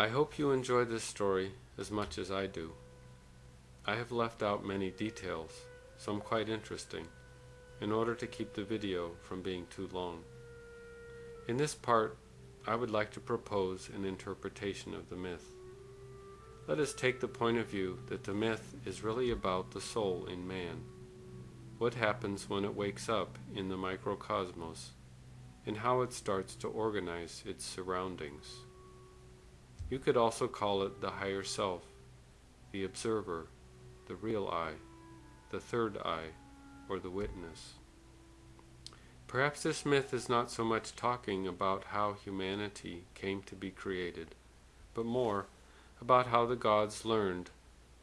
I hope you enjoy this story as much as I do. I have left out many details, some quite interesting, in order to keep the video from being too long. In this part, I would like to propose an interpretation of the myth. Let us take the point of view that the myth is really about the soul in man, what happens when it wakes up in the microcosmos, and how it starts to organize its surroundings. You could also call it the higher self, the observer, the real I, the third I, or the witness. Perhaps this myth is not so much talking about how humanity came to be created, but more about how the gods learned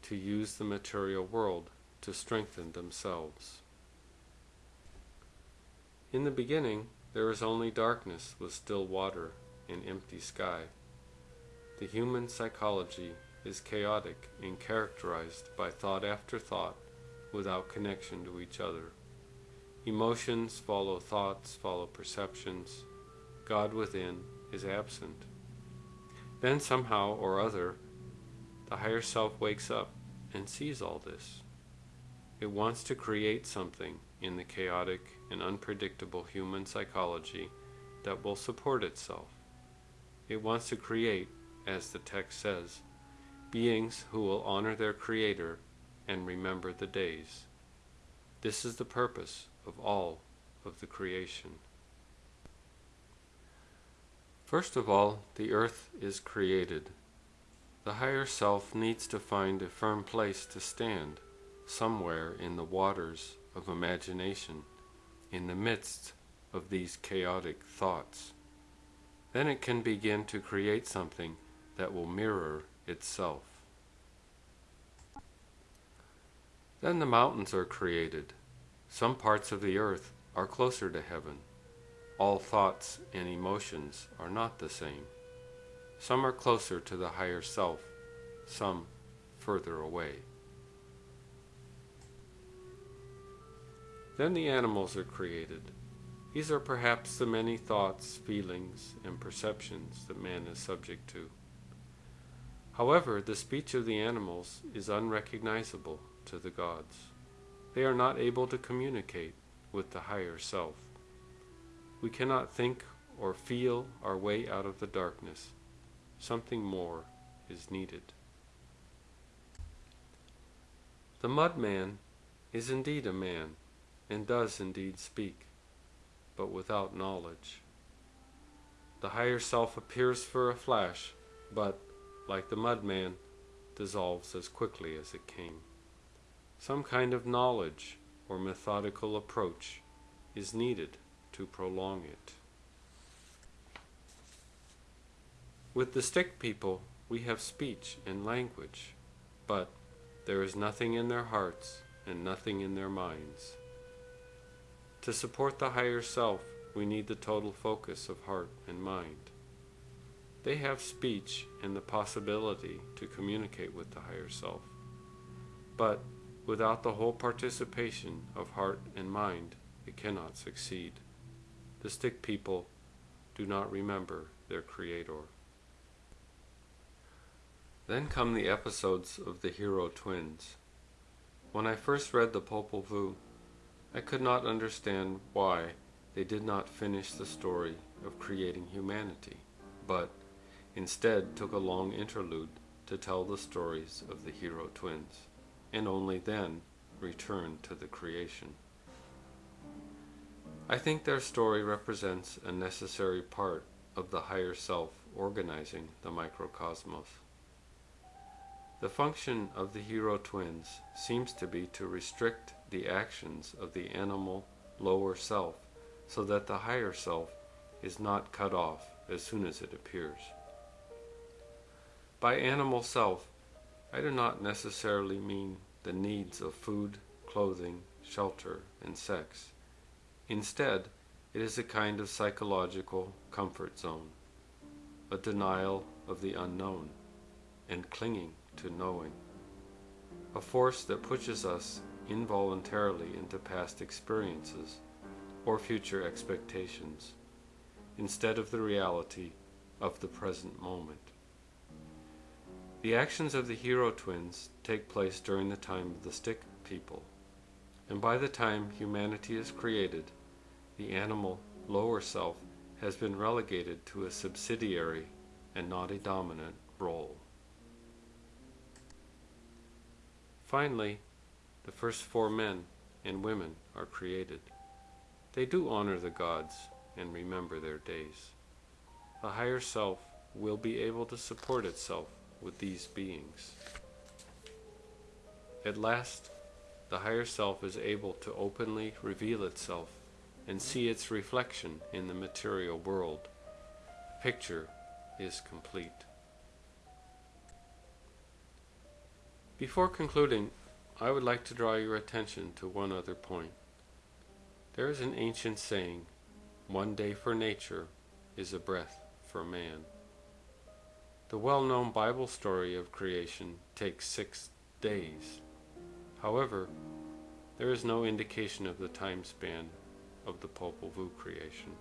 to use the material world to strengthen themselves. In the beginning, there is only darkness with still water and empty sky. The human psychology is chaotic and characterized by thought after thought without connection to each other. Emotions follow thoughts, follow perceptions. God within is absent. Then somehow or other, the higher self wakes up and sees all this. It wants to create something in the chaotic and unpredictable human psychology that will support itself. It wants to create, as the text says, beings who will honor their Creator and remember the days. This is the purpose of all of the creation. First of all, the earth is created. The higher self needs to find a firm place to stand, somewhere in the waters of imagination, in the midst of these chaotic thoughts. Then it can begin to create something that will mirror itself. Then the mountains are created. Some parts of the earth are closer to heaven. All thoughts and emotions are not the same. Some are closer to the higher self, some further away. Then the animals are created. These are perhaps the many thoughts, feelings, and perceptions that man is subject to. However, the speech of the animals is unrecognizable to the gods. They are not able to communicate with the higher self. We cannot think or feel our way out of the darkness. Something more is needed. The mud man is indeed a man, and does indeed speak, but without knowledge. The higher self appears for a flash, but like the mud man, dissolves as quickly as it came. Some kind of knowledge or methodical approach is needed to prolong it. With the stick people, we have speech and language, but there is nothing in their hearts and nothing in their minds. To support the higher self, we need the total focus of heart and mind. They have speech and the possibility to communicate with the higher self. But without the whole participation of heart and mind, it cannot succeed. The stick people do not remember their Creator. Then come the episodes of the hero twins. When I first read the Popol Vuh, I could not understand why they did not finish the story of creating humanity, but instead took a long interlude to tell the stories of the hero twins, and only then returned to the creation. I think their story represents a necessary part of the higher self organizing the microcosmos. The function of the hero twins seems to be to restrict the actions of the animal lower self so that the higher self is not cut off as soon as it appears. By animal self, I do not necessarily mean the needs of food, clothing, shelter, and sex. Instead, it is a kind of psychological comfort zone, a denial of the unknown, and clinging to knowing, a force that pushes us involuntarily into past experiences or future expectations, instead of the reality of the present moment. The actions of the hero twins take place during the time of the stick people, and by the time humanity is created, the animal lower self has been relegated to a subsidiary and not a dominant role. Finally, the first four men and women are created. They do honor the gods and remember their days. The higher self will be able to support itself with these beings. At last, the higher self is able to openly reveal itself and see its reflection in the material world. The picture is complete. Before concluding, I would like to draw your attention to one other point. There is an ancient saying, one day for nature is a breath for man. The well-known Bible story of creation takes six days. However, there is no indication of the time span of the Popol Vuh creation.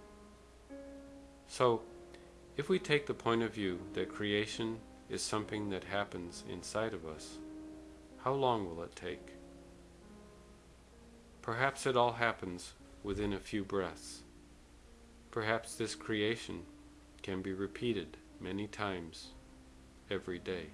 So, if we take the point of view that creation is something that happens inside of us, how long will it take? Perhaps it all happens within a few breaths. Perhaps this creation can be repeated many times every day.